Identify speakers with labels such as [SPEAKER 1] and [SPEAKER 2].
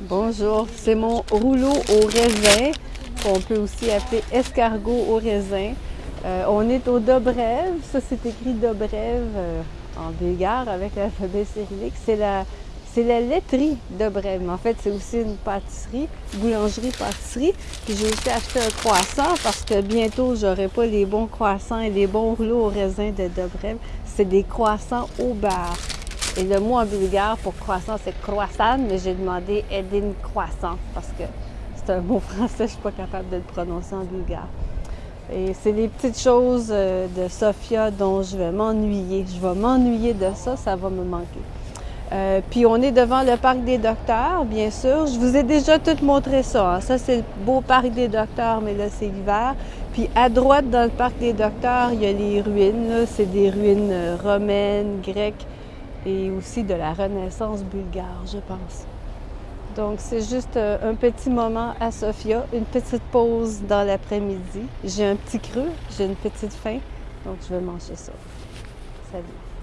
[SPEAKER 1] Bonjour, c'est mon rouleau au raisin, qu'on peut aussi appeler escargot au raisin. Euh, on est au Dobrève, ça c'est écrit Dobrève euh, en bulgare avec l'alphabet cyrillique. C'est la, la laiterie mais en fait c'est aussi une pâtisserie, boulangerie-pâtisserie. Puis j'ai aussi acheté un croissant parce que bientôt j'aurai pas les bons croissants et les bons rouleaux au raisin de Dobrève. C'est des croissants au beurre. Et le mot en bulgare pour croissant, c'est croissant, mais j'ai demandé Edin croissant parce que c'est un mot français, je ne suis pas capable de le prononcer en bulgare. Et c'est les petites choses euh, de Sofia dont je vais m'ennuyer. Je vais m'ennuyer de ça, ça va me manquer. Euh, puis on est devant le parc des docteurs, bien sûr. Je vous ai déjà tout montré ça. Hein. Ça, c'est le beau parc des docteurs, mais là, c'est l'hiver. Puis à droite, dans le parc des docteurs, il y a les ruines. C'est des ruines euh, romaines, grecques et aussi de la Renaissance bulgare, je pense. Donc, c'est juste euh, un petit moment à Sofia, une petite pause dans l'après-midi. J'ai un petit creux, j'ai une petite faim, donc je vais manger ça. Salut!